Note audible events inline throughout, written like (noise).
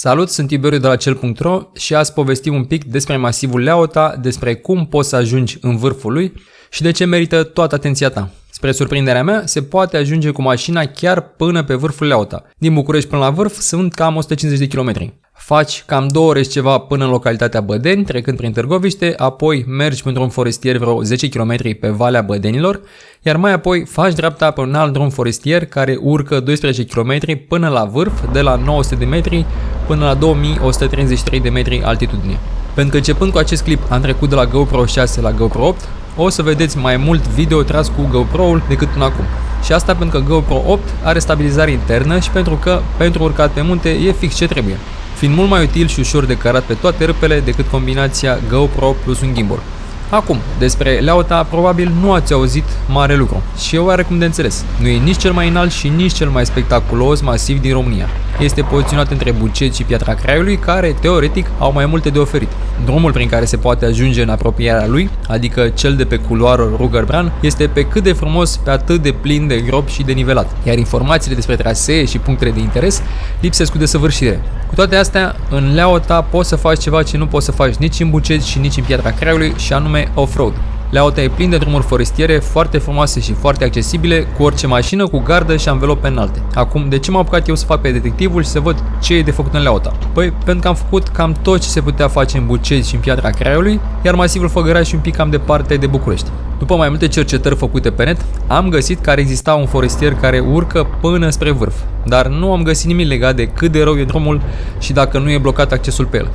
Salut, sunt Tiberiu de la cel.ro și azi povestim un pic despre masivul Leota, despre cum poți să ajungi în vârful lui și de ce merită toată atenția ta. Spre surprinderea mea, se poate ajunge cu mașina chiar până pe vârful Leota. Din București până la vârf sunt cam 150 de kilometri. Faci cam două ore ceva până în localitatea Bădeni, trecând prin Târgoviște, apoi mergi pentru un forestier vreo 10 km pe Valea Bădenilor, iar mai apoi faci dreapta pe un alt drum forestier care urcă 12 km până la vârf, de la 900 de metri până la 2133 de metri altitudine. Pentru că începând cu acest clip am trecut de la GoPro 6 la GoPro 8, o să vedeți mai mult video tras cu GoPro-ul decât până acum. Și asta pentru că GoPro 8 are stabilizare internă și pentru că pentru urcat pe munte e fix ce trebuie fiind mult mai util și ușor de cărat pe toate râpele decât combinația GoPro plus un gimbal. Acum, despre Leota probabil nu ați auzit mare lucru și e oarecum de înțeles. Nu e nici cel mai înalt și nici cel mai spectaculos masiv din România. Este poziționat între Bucet și Piatra Craiului, care, teoretic, au mai multe de oferit. Drumul prin care se poate ajunge în apropierea lui, adică cel de pe culoarul Rugerbran, este pe cât de frumos, pe atât de plin de grop și de nivelat, iar informațiile despre trasee și punctele de interes lipsesc cu desăvârșire. Cu toate astea, în Leota poți să faci ceva ce nu poți să faci nici în Bucet și nici în Piatra Craiului, și anume off-road. Leauta e plin de drumuri forestiere foarte frumoase și foarte accesibile, cu orice mașină, cu gardă și anvelope înalte. Acum, de ce m-am apucat eu să fac pe detectivul și să văd ce e de făcut în Leauta? Păi, pentru că am făcut cam tot ce se putea face în Bucezi și în Piatra Craiului, iar masivul Făgăraș și un pic cam departe de București. După mai multe cercetări făcute pe net, am găsit că ar exista un forestier care urcă până spre vârf, dar nu am găsit nimic legat de cât de rău e drumul și dacă nu e blocat accesul pe el.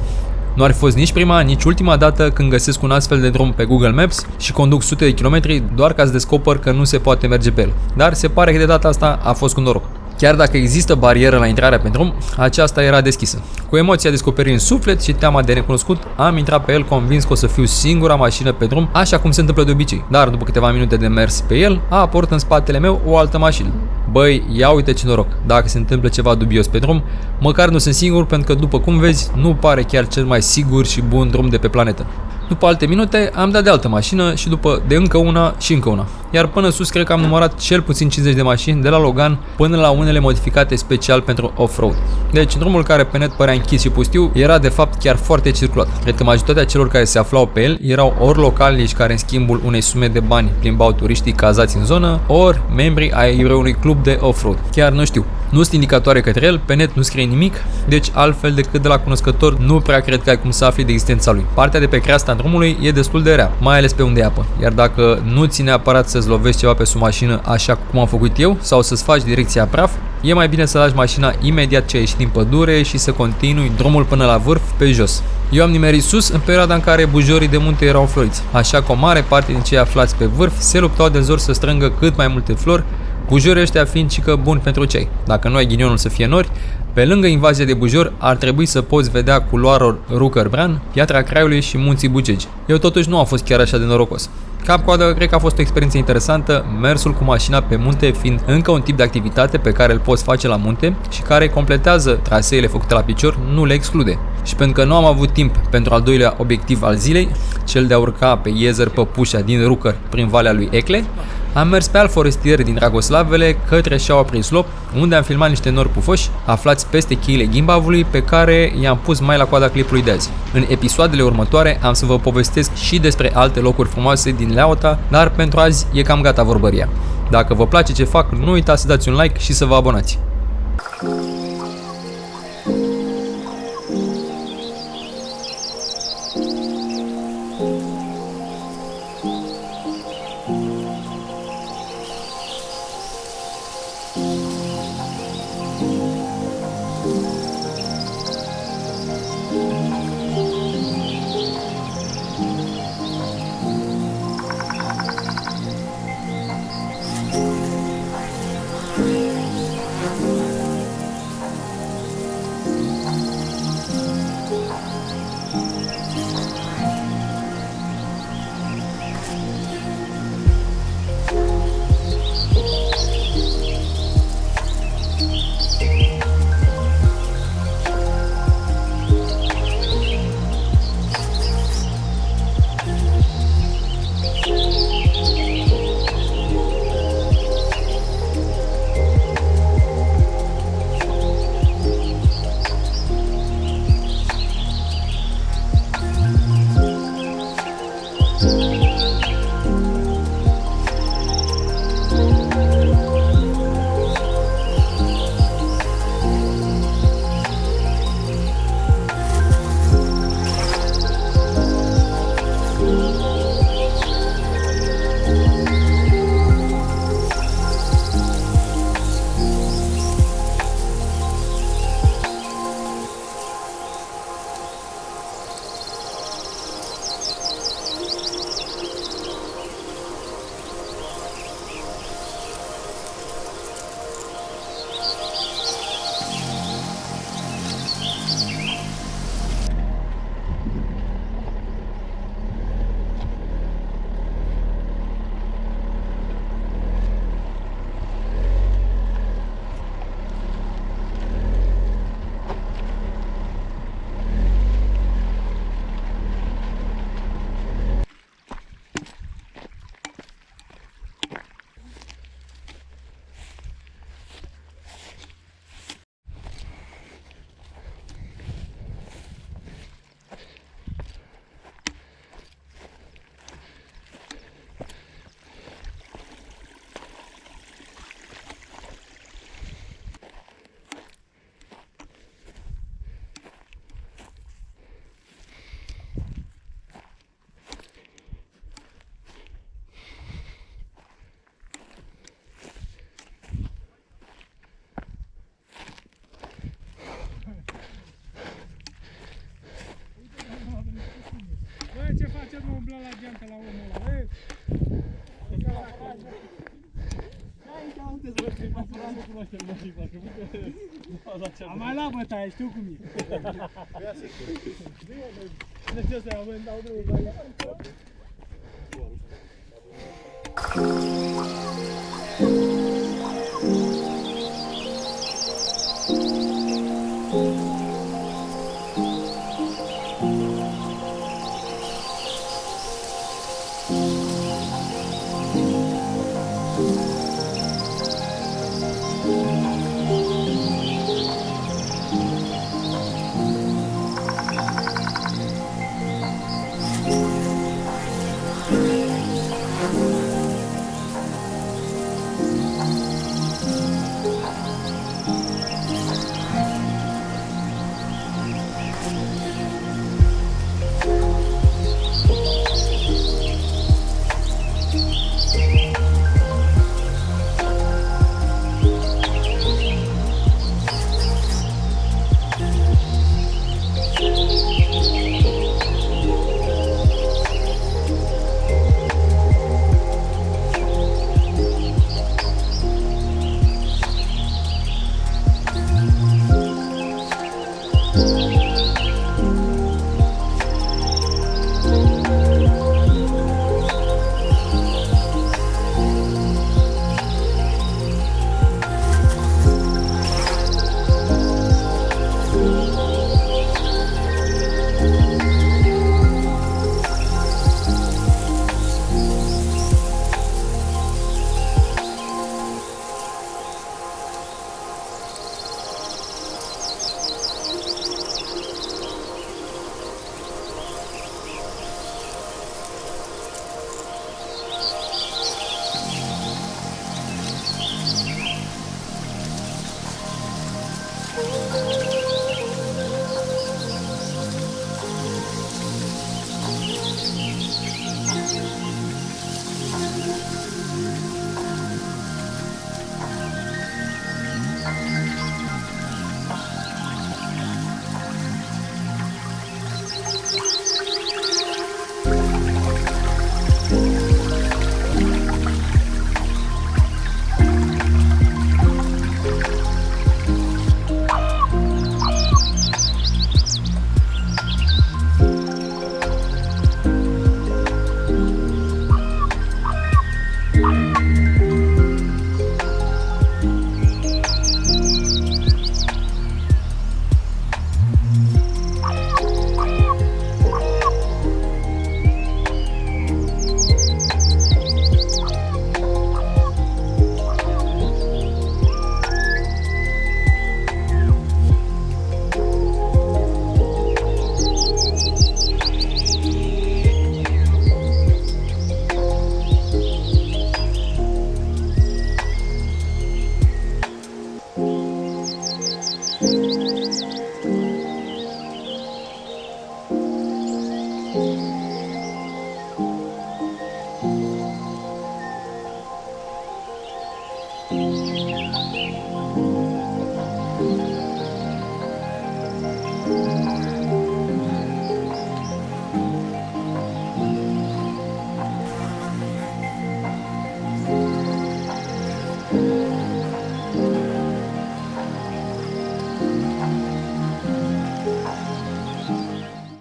Nu ar fi fost nici prima, nici ultima dată când găsesc un astfel de drum pe Google Maps și conduc sute de kilometri doar ca să descoper că nu se poate merge pe el. Dar se pare că de data asta a fost cu noroc. Chiar dacă există barieră la intrarea pe drum, aceasta era deschisă. Cu emoția descoperirii în suflet și teama de necunoscut, am intrat pe el convins că o să fiu singura mașină pe drum, așa cum se întâmplă de obicei. Dar după câteva minute de mers pe el, a apărut în spatele meu o altă mașină. Băi, ia uite ce noroc, dacă se întâmplă ceva dubios pe drum, măcar nu sunt singur pentru că după cum vezi, nu pare chiar cel mai sigur și bun drum de pe planetă. După alte minute am dat de altă mașină și după de încă una și încă una. Iar până sus cred că am numărat cel puțin 50 de mașini de la Logan până la unele modificate special pentru off-road. Deci drumul care pe net părea închis și pustiu era de fapt chiar foarte circulat. Cred că majoritatea celor care se aflau pe el erau ori localnici care în schimbul unei sume de bani plimbau turiștii cazați în zonă, ori membri ai unui club de off-road. Chiar nu știu. Nu sunt indicatoare către el, pe net nu scrie nimic, deci altfel decât de la cunoscător nu prea cred că ai cum să afli de existența lui. Partea de pe creasta drumului e destul de rea, mai ales pe unde e apă. Iar dacă nu ți neapărat să-ți lovești ceva pe sub mașină așa cum am făcut eu sau să-ți faci direcția praf, e mai bine să lași mașina imediat ce ieși din pădure și să continui drumul până la vârf pe jos. Eu am nimerit sus în perioada în care bujorii de munte erau floriți, așa că o mare parte din cei aflați pe vârf se luptau de zor să strângă cât mai multe flori Bujorii ăștia fiind cică bun pentru cei. Dacă nu ai ghinionul să fie nori, pe lângă invazia de bujor ar trebui să poți vedea culoarul Rucărbran, Piatra Craiului și Munții Bugegi. Eu totuși nu am fost chiar așa de norocos. Cap coadă, cred că a fost o experiență interesantă, mersul cu mașina pe munte fiind încă un tip de activitate pe care îl poți face la munte și care completează traseele făcute la picior, nu le exclude. Și pentru că nu am avut timp pentru al doilea obiectiv al zilei, cel de a urca pe Iezer Păpușa din Rucăr prin Valea lui Ecle, am mers pe alt forestier din Dragoslavele către Șaua Prislop, unde am filmat niște nori pufoși aflați peste cheile gimbavului pe care i-am pus mai la coada clipului de azi. În episoadele următoare am să vă povestesc și despre alte locuri frumoase din Leauta, dar pentru azi e cam gata vorbăria. Dacă vă place ce fac, nu uitați să dați un like și să vă abonați. Am mai luat bătaie, știu cum e. Cine să mă dau (laughs) drumul